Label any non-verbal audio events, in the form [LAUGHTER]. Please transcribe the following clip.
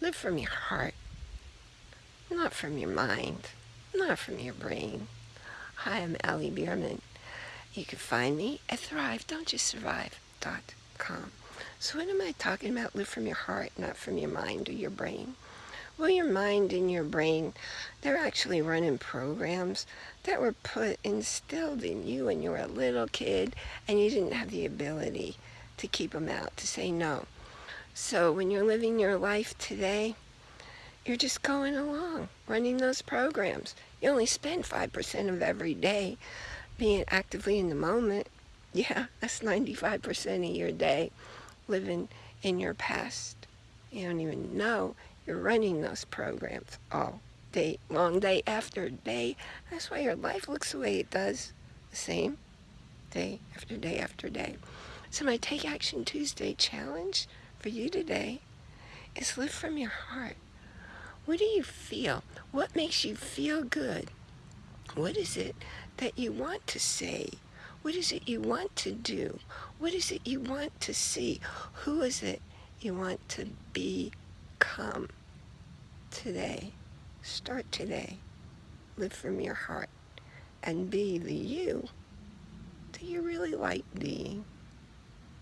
Live from your heart, not from your mind, not from your brain. Hi, I'm Allie Bierman. You can find me at thrive.don'tjustsurvive.com. So what am I talking about? Live from your heart, not from your mind or your brain. Well, your mind and your brain, they're actually running programs that were put, instilled in you when you were a little kid and you didn't have the ability to keep them out, to say no. So when you're living your life today, you're just going along, running those programs. You only spend 5% of every day being actively in the moment. [LAUGHS] Yeah, that's 95% of your day living in your past. You don't even know you're running those programs all day, long day after day. That's why your life looks the way it does. The same day after day after day. So my Take Action Tuesday challenge for you today is live from your heart. What do you feel? What makes you feel good? What is it that you want to say? What is it you want to do? What is it you want to see? Who is it you want to become today? Start today. Live from your heart and be the you that you really like being.